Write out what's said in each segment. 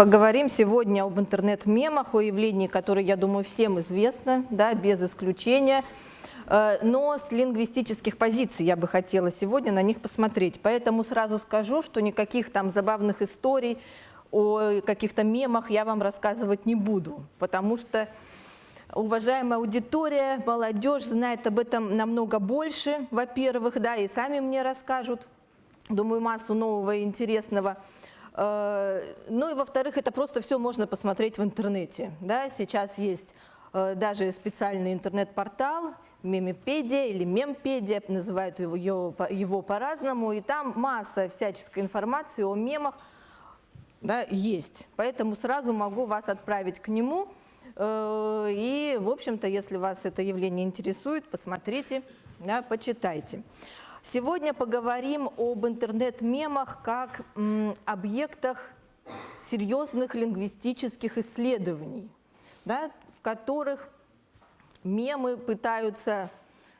Поговорим сегодня об интернет-мемах, о явлении, которое, я думаю, всем известно, да, без исключения. Э, но с лингвистических позиций я бы хотела сегодня на них посмотреть. Поэтому сразу скажу, что никаких там забавных историй о каких-то мемах я вам рассказывать не буду, потому что уважаемая аудитория, молодежь знает об этом намного больше, во-первых, да, и сами мне расскажут, думаю, массу нового и интересного. Э, ну и во-вторых, это просто все можно посмотреть в интернете. Да? Сейчас есть э, даже специальный интернет-портал, мемепедия или мемпедия, называют его, его, его по-разному, и там масса всяческой информации о мемах да, есть. Поэтому сразу могу вас отправить к нему, э, и, в общем-то, если вас это явление интересует, посмотрите, да, почитайте. Сегодня поговорим об интернет-мемах как объектах серьезных лингвистических исследований, да, в которых мемы пытаются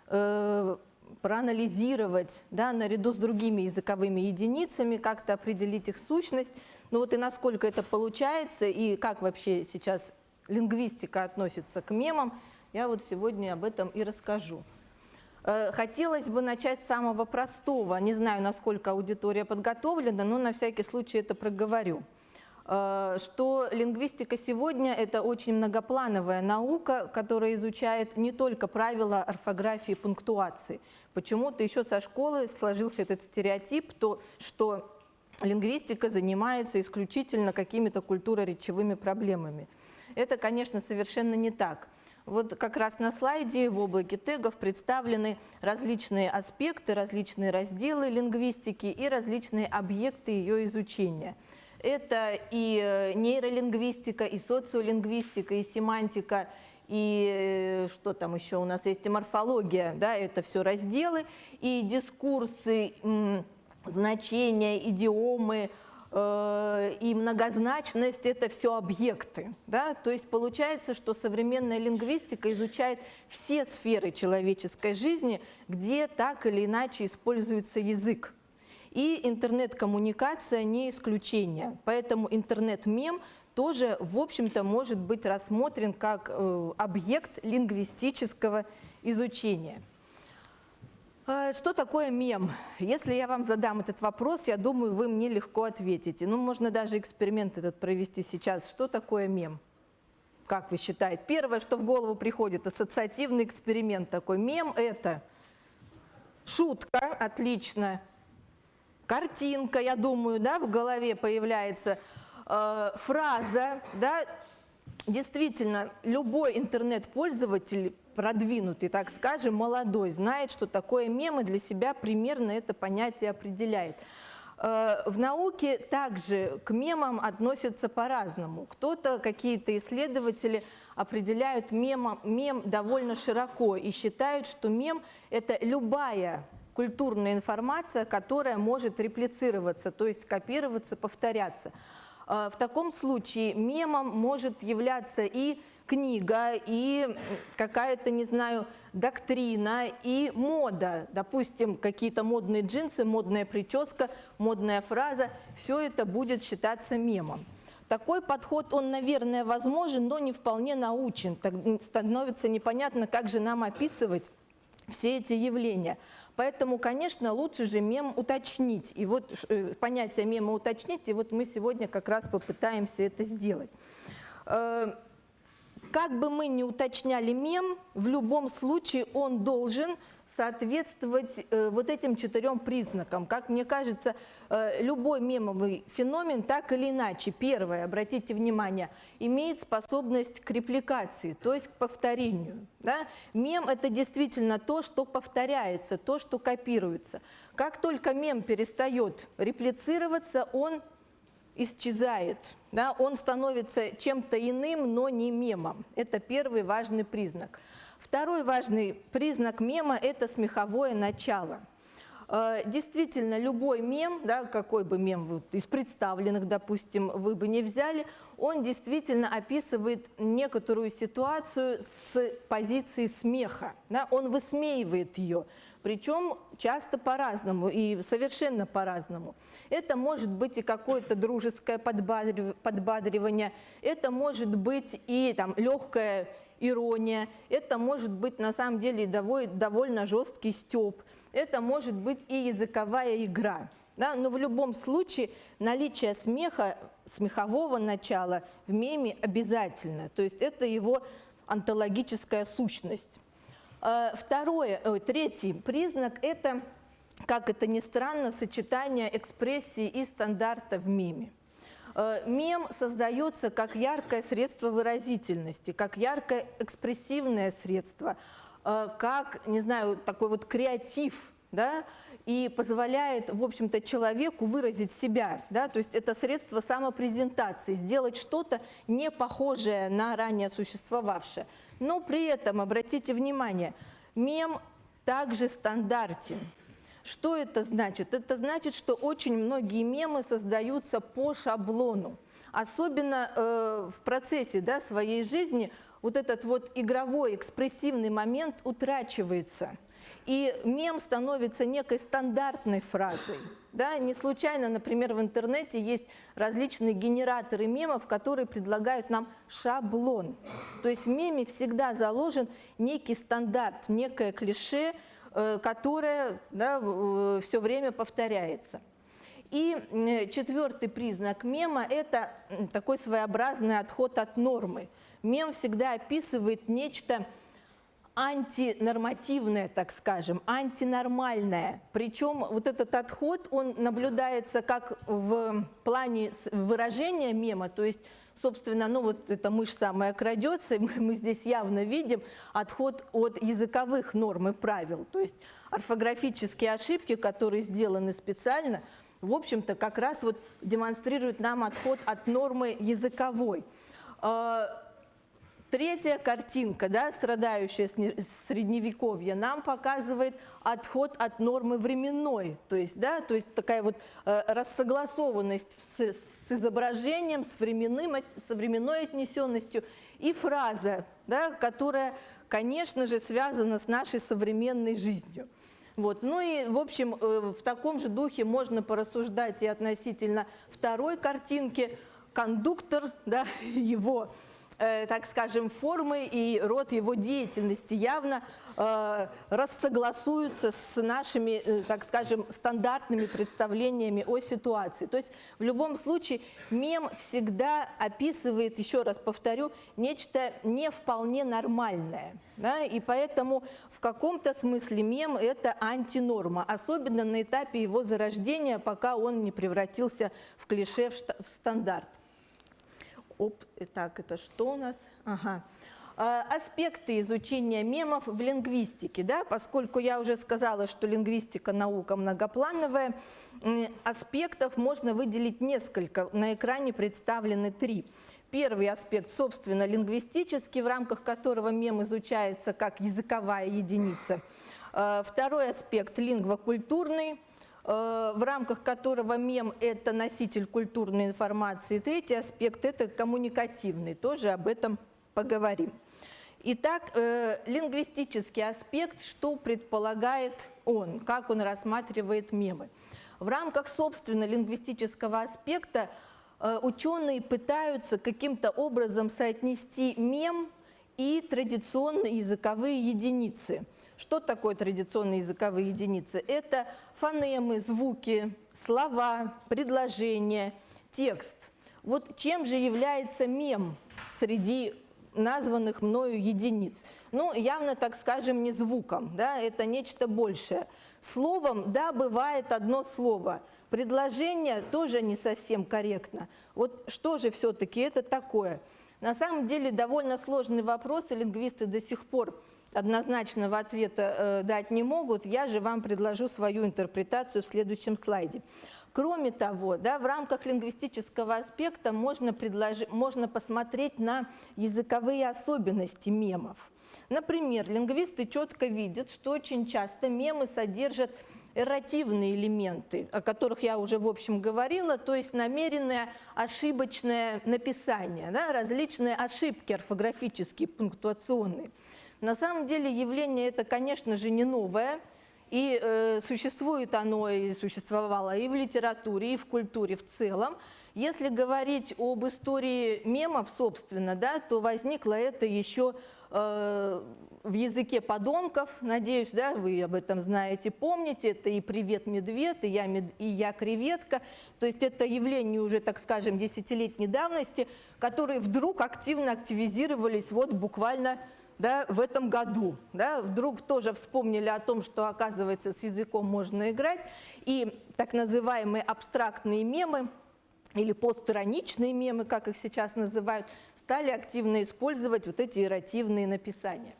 э, проанализировать да, наряду с другими языковыми единицами, как-то определить их сущность. Ну вот и насколько это получается, и как вообще сейчас лингвистика относится к мемам, я вот сегодня об этом и расскажу. Э, хотелось бы начать с самого простого. Не знаю, насколько аудитория подготовлена, но на всякий случай это проговорю. Э, что лингвистика сегодня – это очень многоплановая наука, которая изучает не только правила орфографии и пунктуации. Почему-то еще со школы сложился этот стереотип, то, что лингвистика занимается исключительно какими-то культуроречевыми проблемами. Это, конечно, совершенно не так. Вот как раз на слайде в облаке тегов представлены различные аспекты, различные разделы лингвистики и различные объекты ее изучения. Это и э, нейролингвистика, и социолингвистика, и семантика, и э, что там еще у нас есть, и морфология, да, это все разделы, и дискурсы, значения, идиомы, и многозначность – это все объекты. Да? То есть получается, что современная лингвистика изучает все сферы человеческой жизни, где так или иначе используется язык. И интернет-коммуникация не исключение. Поэтому интернет-мем тоже, в общем-то, может быть рассмотрен как э, объект лингвистического изучения. А, что такое мем? Если я вам задам этот вопрос, я думаю, вы мне легко ответите. Ну, можно даже эксперимент этот провести сейчас. Что такое мем? Как вы считаете? Первое, что в голову приходит, ассоциативный эксперимент такой. Мем – это шутка, отлично, картинка, я думаю, да, в голове появляется, э, фраза, да, действительно, любой интернет-пользователь продвинутый, так скажем, молодой, знает, что такое мемы, для себя примерно это понятие определяет. Э, в науке также к мемам относятся по-разному. Кто-то, какие-то исследователи определяют мем, мем довольно широко и считают, что мем – это любая культурная информация, которая может реплицироваться, то есть копироваться, повторяться. Э, в таком случае мемом может являться и книга, и какая-то, не знаю, доктрина, и мода. Допустим, какие-то модные джинсы, модная прическа, модная фраза. Все это будет считаться мемом. Такой подход, он, наверное, возможен, но не вполне научен. Так становится непонятно, как же нам описывать все эти явления. Поэтому, конечно, лучше же мем уточнить. И вот э, понятие мема уточнить, и вот мы сегодня как раз попытаемся это сделать. Э, как бы мы ни уточняли мем, в любом случае он должен соответствовать э, вот этим четырем признакам. Как мне кажется, э, любой мемовый феномен так или иначе, первое, обратите внимание, имеет способность к репликации, то есть к повторению. Да? Мем – это действительно то, что повторяется, то, что копируется. Как только мем перестает реплицироваться, он исчезает, да, он становится чем-то иным, но не мемом. Это первый важный признак. Второй важный признак мема – это смеховое начало. Э, действительно, любой мем, да, какой бы мем вы из представленных, допустим, вы бы не взяли, он действительно описывает некоторую ситуацию с позиции смеха. Да? Он высмеивает ее, причем часто по-разному и совершенно по-разному. Это может быть и какое-то дружеское подбадривание, это может быть и там, легкое ирония, это может быть на самом деле довольно жесткий степ, это может быть и языковая игра. Да? Но в любом случае наличие смеха, смехового начала в меме обязательно. То есть это его онтологическая сущность. Э, второе, третий признак – это, как это ни странно, сочетание экспрессии и стандарта в меме. Э, мем создается как яркое средство выразительности, как яркое экспрессивное средство, э, как, не знаю, такой вот креатив, да, и позволяет, в общем-то, человеку выразить себя, да, то есть это средство самопрезентации, сделать что-то не похожее на ранее существовавшее. Но при этом, обратите внимание, мем также стандартен. Что это значит? Это значит, что очень многие мемы создаются по шаблону. Особенно э, в процессе да, своей жизни вот этот вот игровой, экспрессивный момент утрачивается. И мем становится некой стандартной фразой. Да? Не случайно, например, в интернете есть различные генераторы мемов, которые предлагают нам шаблон. То есть в меме всегда заложен некий стандарт, некое клише, Э, которая да, э, все время повторяется. И четвертый признак мема – это такой своеобразный отход от нормы. Мем всегда описывает нечто антинормативное, так скажем, антинормальное. Причем вот этот отход, он наблюдается как в плане выражения мема, то есть собственно, ну вот эта мышь самая крадется, и мы, здесь явно видим отход от языковых норм и правил. То есть орфографические ошибки, которые сделаны специально, в общем-то, как раз вот демонстрируют нам отход от нормы языковой. Третья картинка, да, страдающая средневековье, нам показывает отход от нормы временной, то есть, да, то есть такая вот э, рассогласованность с, с изображением, с, временным, с временной отнесенностью и фраза, да, которая, конечно же, связана с нашей современной жизнью. Вот. Ну и, в общем, э, в таком же духе можно порассуждать и относительно второй картинки. Кондуктор, да, его Э, так скажем, формы и род его деятельности явно э, рассогласуются с нашими, э, так скажем, стандартными представлениями о ситуации. То есть в любом случае мем всегда описывает, еще раз повторю, нечто не вполне нормальное. Да? И поэтому в каком-то смысле мем – это антинорма, особенно на этапе его зарождения, пока он не превратился в клише, в стандарт. Оп, итак, это что у нас? Ага. А, аспекты изучения мемов в лингвистике, да, поскольку я уже сказала, что лингвистика наука многоплановая, аспектов можно выделить несколько, на экране представлены три. Первый аспект, собственно, лингвистический, в рамках которого мем изучается как языковая единица. А, второй аспект – лингвокультурный, в рамках которого мем – это носитель культурной информации. Третий аспект – это коммуникативный, тоже об этом поговорим. Итак, э, лингвистический аспект, что предполагает он, как он рассматривает мемы. В рамках, собственно, лингвистического аспекта э, ученые пытаются каким-то образом соотнести мем и традиционные языковые единицы. Что такое традиционные языковые единицы? Это фонемы, звуки, слова, предложения, текст. Вот чем же является мем среди названных мною единиц. Ну, явно, так скажем, не звуком, да, это нечто большее. Словом, да, бывает одно слово. Предложение тоже не совсем корректно. Вот что же все-таки это такое? На самом деле довольно сложный вопрос, и лингвисты до сих пор однозначного ответа э, дать не могут. Я же вам предложу свою интерпретацию в следующем слайде. Кроме того, да, в рамках лингвистического аспекта можно, предложить, можно посмотреть на языковые особенности мемов. Например, лингвисты четко видят, что очень часто мемы содержат эрративные элементы, о которых я уже, в общем, говорила, то есть намеренное ошибочное написание, да, различные ошибки орфографические, пунктуационные. На самом деле явление это, конечно же, не новое, и э, существует оно и существовало и в литературе, и в культуре в целом. Если говорить об истории мемов, собственно, да, то возникло это еще э, в языке подонков, надеюсь, да, вы об этом знаете, помните, это и «Привет, медведь», и «Я, мед... и я креветка», то есть это явление уже, так скажем, десятилетней давности, которые вдруг активно активизировались вот буквально да, в этом году. Да, вдруг тоже вспомнили о том, что, оказывается, с языком можно играть. И так называемые абстрактные мемы или постраничные мемы, как их сейчас называют, стали активно использовать вот эти эротивные написания.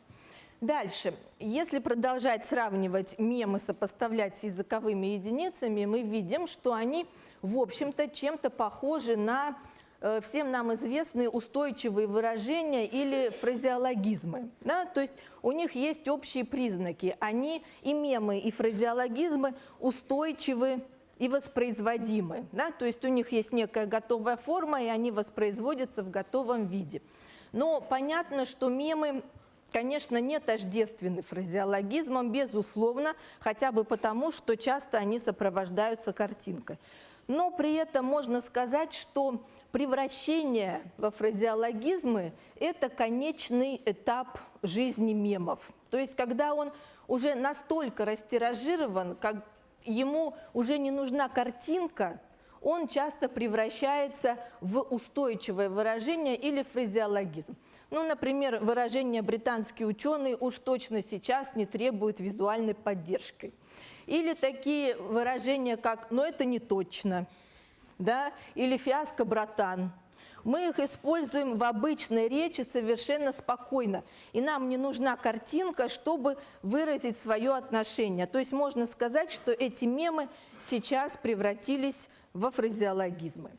Дальше. Если продолжать сравнивать мемы, сопоставлять с языковыми единицами, мы видим, что они, в общем-то, чем-то похожи на Э, всем нам известные устойчивые выражения или фразеологизмы. Да? То есть у них есть общие признаки. Они и мемы, и фразеологизмы устойчивы и воспроизводимы. Да? То есть у них есть некая готовая форма, и они воспроизводятся в готовом виде. Но понятно, что мемы конечно, не тождественны фразеологизмам, безусловно, хотя бы потому, что часто они сопровождаются картинкой. Но при этом можно сказать, что превращение во фразеологизмы – это конечный этап жизни мемов. То есть, когда он уже настолько растиражирован, как ему уже не нужна картинка, он часто превращается в устойчивое выражение или фразеологизм. Ну, например, выражение «британские ученые» уж точно сейчас не требуют визуальной поддержки. Или такие выражения, как «но это не точно», да, или «фиаско, братан». Мы их используем в обычной речи совершенно спокойно. И нам не нужна картинка, чтобы выразить свое отношение. То есть можно сказать, что эти мемы сейчас превратились во фразеологизмы.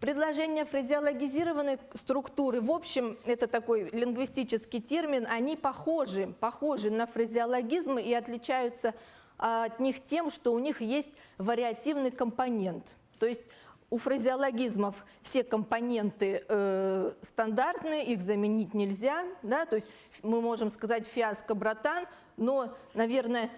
Предложения фразеологизированной структуры, в общем, это такой лингвистический термин, они похожи, похожи на фразеологизмы и отличаются от них тем, что у них есть вариативный компонент. То есть у фразеологизмов все компоненты э, стандартные, их заменить нельзя. Да? То есть мы можем сказать «фиаско, братан», но, наверное,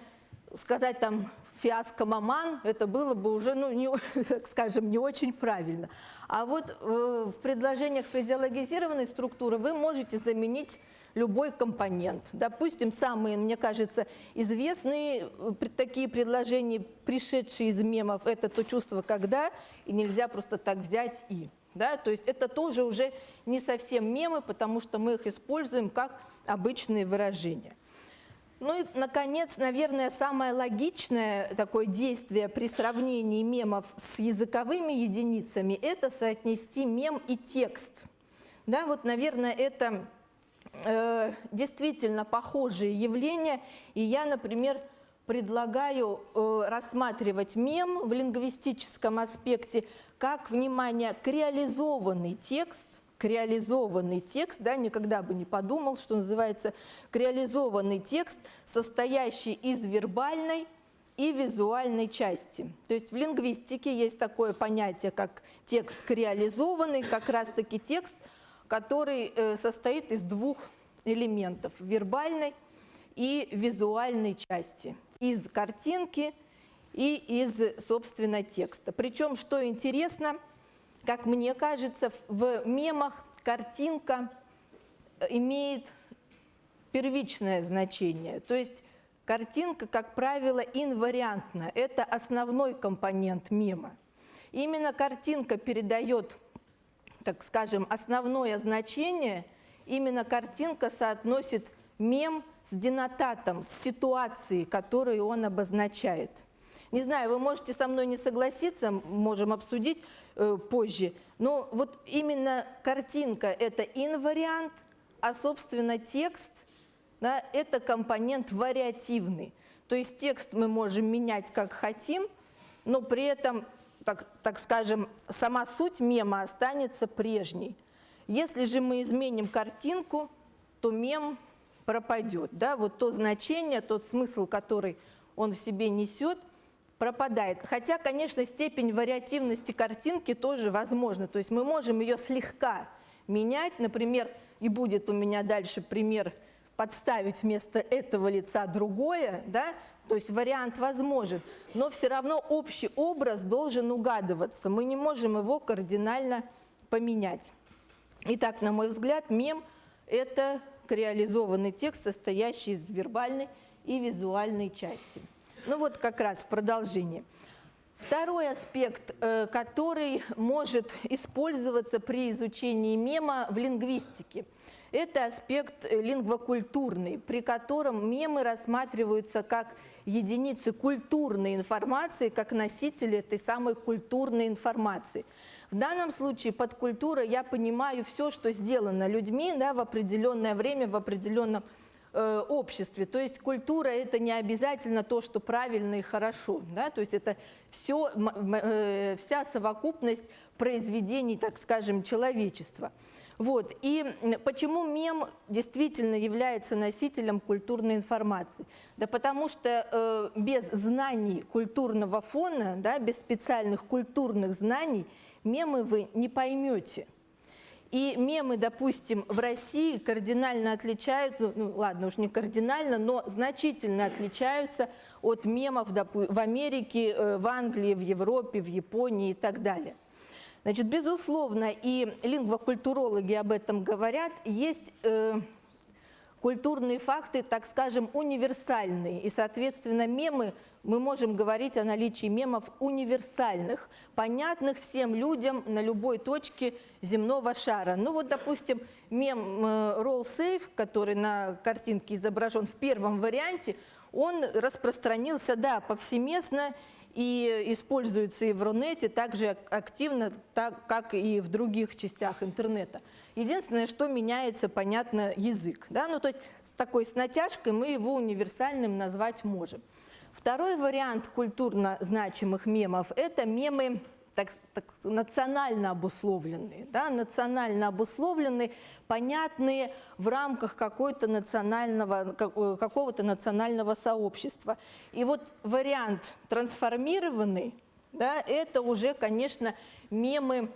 сказать там «фиаско, маман» это было бы уже, ну, не, скажем, не очень правильно. А вот э, в предложениях фразеологизированной структуры вы можете заменить любой компонент. Допустим, самые, мне кажется, известные э, такие предложения, пришедшие из мемов, это то чувство «когда», и нельзя просто так взять «и». Да? То есть это тоже уже не совсем мемы, потому что мы их используем как обычные выражения. Ну и, наконец, наверное, самое логичное такое действие при сравнении мемов с языковыми единицами – это соотнести мем и текст. Да, вот, наверное, это э, действительно похожие явления. И я, например, предлагаю э, рассматривать мем в лингвистическом аспекте как, внимание, к реализованный текст, к реализованный текст, да, никогда бы не подумал, что называется к реализованный текст, состоящий из вербальной и визуальной части. То есть в лингвистике есть такое понятие, как текст креализованный, как раз-таки текст – который э, состоит из двух элементов – вербальной и визуальной части, из картинки и из, собственно, текста. Причем, что интересно, как мне кажется, в мемах картинка э, имеет первичное значение. То есть картинка, как правило, инвариантна. Это основной компонент мема. Именно картинка передает так скажем, основное значение, именно картинка соотносит мем с денотатом, с ситуацией, которую он обозначает. Не знаю, вы можете со мной не согласиться, можем обсудить э, позже, но вот именно картинка – это инвариант, а, собственно, текст да, – это компонент вариативный. То есть текст мы можем менять как хотим, но при этом так, так скажем, сама суть мема останется прежней. Если же мы изменим картинку, то мем пропадет. Да? Вот то значение, тот смысл, который он в себе несет, пропадает. Хотя, конечно, степень вариативности картинки тоже возможна. То есть мы можем ее слегка менять. Например, и будет у меня дальше пример подставить вместо этого лица другое, да, то есть вариант возможен, но все равно общий образ должен угадываться, мы не можем его кардинально поменять. Итак, на мой взгляд, мем – это реализованный текст, состоящий из вербальной и визуальной части. Ну вот как раз в продолжении. Второй аспект, э, который может использоваться при изучении мема в лингвистике, это аспект э, лингвокультурный, при котором мемы рассматриваются как единицы культурной информации, как носители этой самой культурной информации. В данном случае под культурой я понимаю все, что сделано людьми да, в определенное время, в определенном Э, обществе. То есть культура – это не обязательно то, что правильно и хорошо. Да? То есть это все, э, вся совокупность произведений, так скажем, человечества. Вот. И почему мем действительно является носителем культурной информации? Да потому что э, без знаний культурного фона, да, без специальных культурных знаний мемы вы не поймете – и мемы, допустим, в России кардинально отличаются, ну ладно, уж не кардинально, но значительно отличаются от мемов в Америке, э, в Англии, в Европе, в Японии и так далее. Значит, безусловно, и лингвокультурологи об этом говорят, есть э, культурные факты, так скажем, универсальные, и, соответственно, мемы – мы можем говорить о наличии мемов универсальных, понятных всем людям на любой точке земного шара. Ну вот, допустим, мем э, Roll Safe, который на картинке изображен в первом варианте, он распространился, да, повсеместно и используется и в Рунете так же активно, так, как и в других частях интернета. Единственное, что меняется, понятно, язык. Да? Ну, то есть с такой с натяжкой мы его универсальным назвать можем. Второй вариант культурно значимых мемов – это мемы так, так, национально обусловленные, да, национально обусловленные, понятные в рамках какого-то национального, э, какого-то национального сообщества. И вот вариант трансформированный, да, это уже, конечно, мемы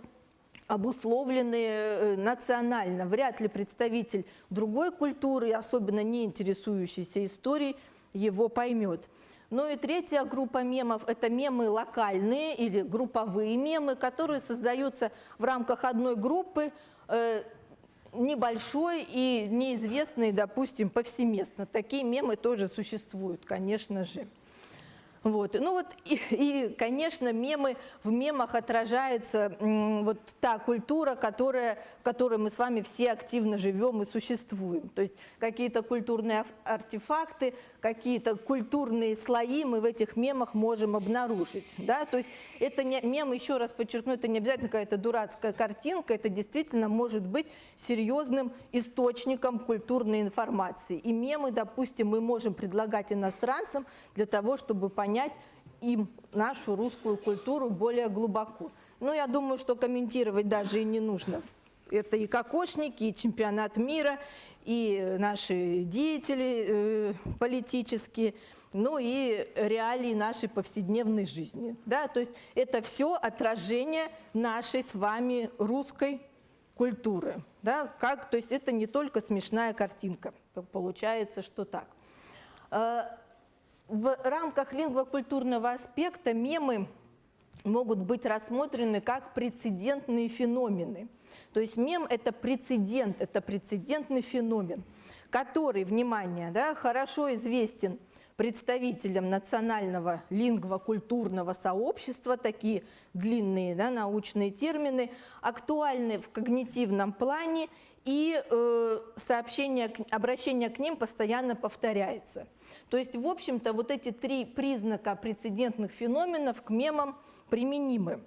обусловленные э, национально. Вряд ли представитель другой культуры, особенно не интересующийся историей, его поймет. Ну и третья группа мемов – это мемы локальные или групповые мемы, которые создаются в рамках одной группы, э, небольшой и неизвестной, допустим, повсеместно. Такие мемы тоже существуют, конечно же. Вот. Ну вот и, и, конечно, мемы, в мемах отражается вот та культура, которая, в которой мы с вами все активно живем и существуем. То есть какие-то культурные артефакты, какие-то культурные слои мы в этих мемах можем обнаружить. Да? То есть это не, мем, еще раз подчеркну, это не обязательно какая-то дурацкая картинка, это действительно может быть серьезным источником культурной информации. И мемы, допустим, мы можем предлагать иностранцам для того, чтобы понять, им нашу русскую культуру более глубоко. Но я думаю, что комментировать даже и не нужно. Это и кокошники, и чемпионат мира, и наши деятели э, политические, ну и реалии нашей повседневной жизни. Да? То есть это все отражение нашей с вами русской культуры. Да? Как, то есть это не только смешная картинка, получается, что так. Э, в рамках лингвокультурного аспекта мемы могут быть рассмотрены как прецедентные феномены. То есть мем – это прецедент, это прецедентный феномен, который, внимание, да, хорошо известен представителям национального лингвокультурного сообщества, такие длинные да, научные термины, актуальны в когнитивном плане и э, сообщение, обращение к ним постоянно повторяется. То есть, в общем-то, вот эти три признака прецедентных феноменов к мемам применимы.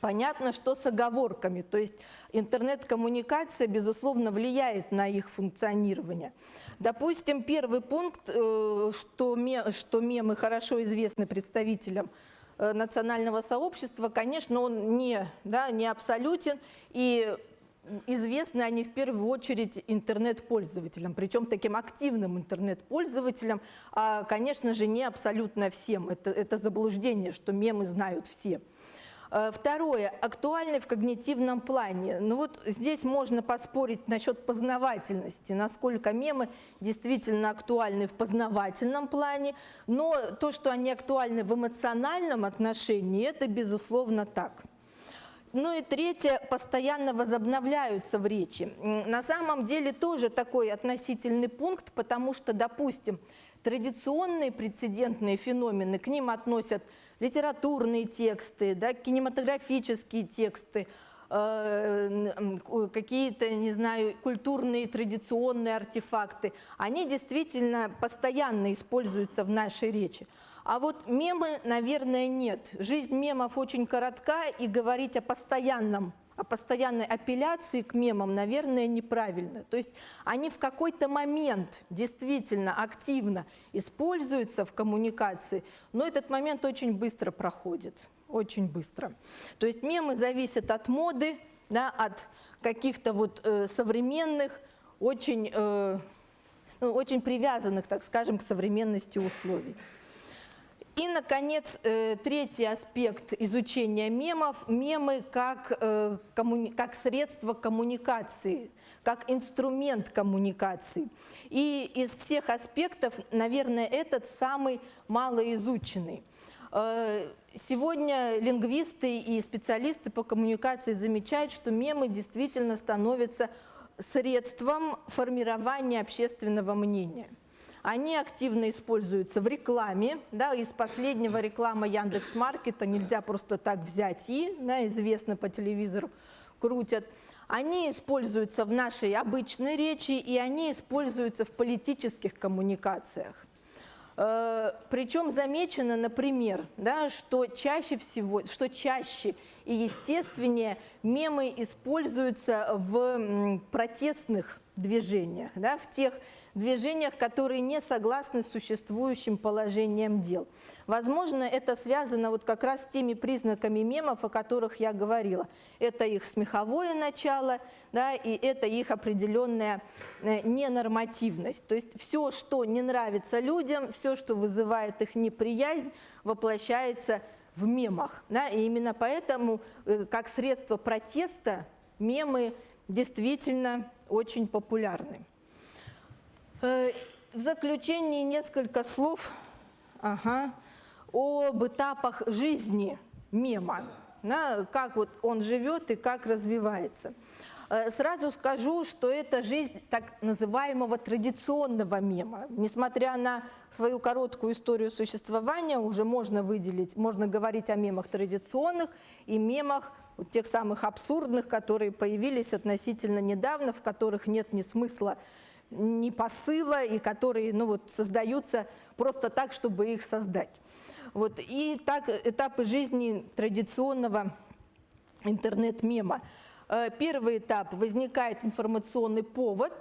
Понятно, что с оговорками, то есть интернет-коммуникация, безусловно, влияет на их функционирование. Допустим, первый пункт, э, что, что мемы хорошо известны представителям э, национального сообщества, конечно, он не, да, не абсолютен, и известны они в первую очередь интернет-пользователям, причем таким активным интернет-пользователям, а, конечно же, не абсолютно всем. Это, это заблуждение, что мемы знают все. Э, второе. Актуальны в когнитивном плане. Ну вот здесь можно поспорить насчет познавательности, насколько мемы действительно актуальны в познавательном плане, но то, что они актуальны в эмоциональном отношении, это безусловно так. Ну и третье, постоянно возобновляются в речи. На самом деле тоже такой относительный пункт, потому что, допустим, традиционные прецедентные феномены, к ним относят литературные тексты, да, кинематографические тексты, э, какие-то, не знаю, культурные традиционные артефакты, они действительно постоянно используются в нашей речи. А вот мемы, наверное, нет. Жизнь мемов очень коротка, и говорить о постоянном о постоянной апелляции к мемам, наверное, неправильно. То есть они в какой-то момент действительно активно используются в коммуникации, но этот момент очень быстро проходит, очень быстро. То есть мемы зависят от моды, да, от каких-то вот э, современных, очень, э, ну, очень привязанных, так скажем, к современности условий. И, наконец, э, третий аспект изучения мемов – мемы как, э, как средство коммуникации, как инструмент коммуникации. И из всех аспектов, наверное, этот самый малоизученный. Э, сегодня лингвисты и специалисты по коммуникации замечают, что мемы действительно становятся средством формирования общественного мнения. Они активно используются в рекламе. Да, из последнего реклама Яндекс.Маркета нельзя просто так взять и, да, известно по телевизору, крутят. Они используются в нашей обычной речи и они используются в политических коммуникациях. Э, Причем замечено, например, да, что чаще всего, что чаще и естественнее мемы используются в протестных движениях, да, в тех движениях, которые не согласны с существующим положением дел. Возможно, это связано вот как раз с теми признаками мемов, о которых я говорила. Это их смеховое начало, да, и это их определенная э, ненормативность. То есть все, что не нравится людям, все, что вызывает их неприязнь, воплощается в мемах. Да, и именно поэтому, э, как средство протеста, мемы действительно очень популярны. Э, в заключении несколько слов ага, об этапах жизни мема, да, как вот он живет и как развивается. Э, сразу скажу, что это жизнь так называемого традиционного мема. Несмотря на свою короткую историю существования, уже можно выделить, можно говорить о мемах традиционных и мемах тех самых абсурдных, которые появились относительно недавно, в которых нет ни смысла, ни посыла, и которые ну, вот, создаются просто так, чтобы их создать. Вот. И так этапы жизни традиционного интернет-мема. Э, первый этап – возникает информационный повод,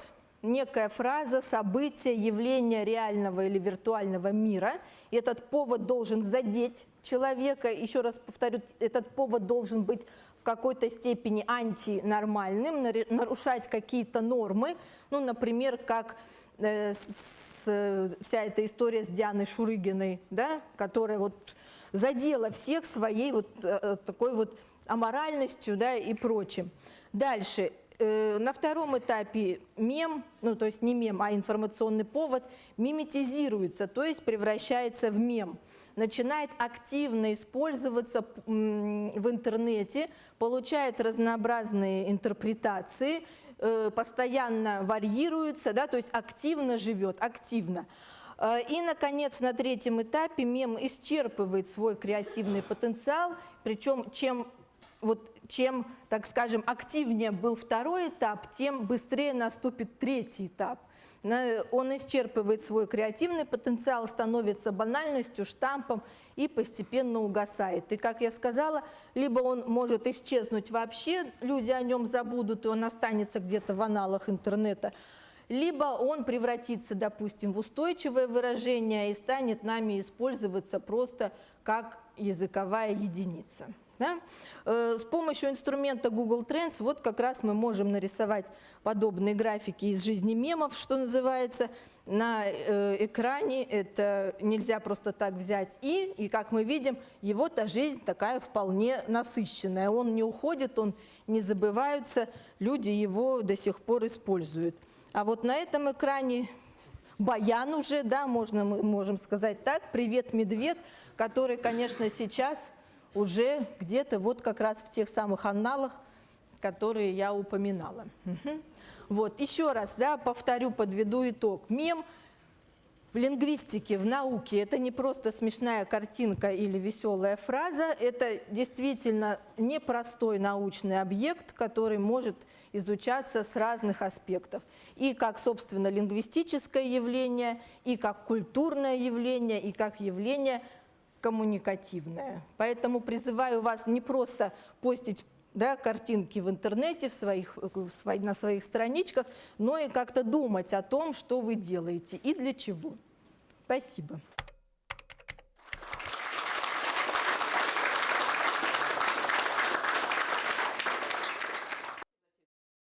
некая фраза, событие, явление реального или виртуального мира. И этот повод должен задеть человека. Еще раз повторю, этот повод должен быть в какой-то степени антинормальным, нарушать какие-то нормы. Ну, например, как э, с, вся эта история с Дианой Шурыгиной, да, которая вот задела всех своей вот э, такой вот аморальностью да, и прочим. Дальше. Э, на втором этапе мем, ну то есть не мем, а информационный повод, миметизируется, то есть превращается в мем. Начинает активно использоваться в интернете, получает разнообразные интерпретации, э, постоянно варьируется, да, то есть активно живет, активно. Э, и, наконец, на третьем этапе мем исчерпывает свой креативный потенциал, причем чем вот чем, так скажем, активнее был второй этап, тем быстрее наступит третий этап. Он исчерпывает свой креативный потенциал, становится банальностью, штампом и постепенно угасает. И, как я сказала, либо он может исчезнуть вообще, люди о нем забудут, и он останется где-то в аналах интернета, либо он превратится, допустим, в устойчивое выражение и станет нами использоваться просто как языковая единица. Да? Э, С помощью инструмента Google Trends вот как раз мы можем нарисовать подобные графики из жизни мемов, что называется. На э, экране это нельзя просто так взять и, и как мы видим, его-то жизнь такая вполне насыщенная. Он не уходит, он не забывается, люди его до сих пор используют. А вот на этом экране Баян уже, да, можно, мы можем сказать так, привет, медведь, который, конечно, сейчас уже где-то вот как раз в тех самых анналах, которые я упоминала. Вот, еще раз, да, повторю, подведу итог. Мем в лингвистике, в науке это не просто смешная картинка или веселая фраза, это действительно непростой научный объект, который может изучаться с разных аспектов. И как, собственно, лингвистическое явление, и как культурное явление, и как явление коммуникативное. Поэтому призываю вас не просто постить да, картинки в интернете, в своих, в свои- на своих страничках, но и как-то думать о том, что вы делаете и для чего. Спасибо.